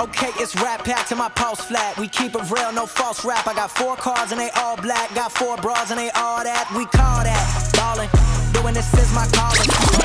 Okay, it's rap packed to my pulse flat. We keep it real, no false rap. I got four cars and they all black. Got four bras and they all that. We call that ballin'. Doing this is my calling.